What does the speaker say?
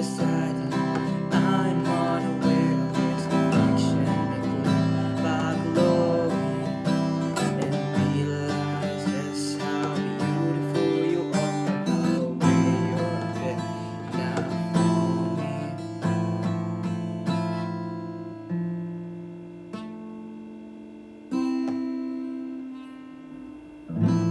the.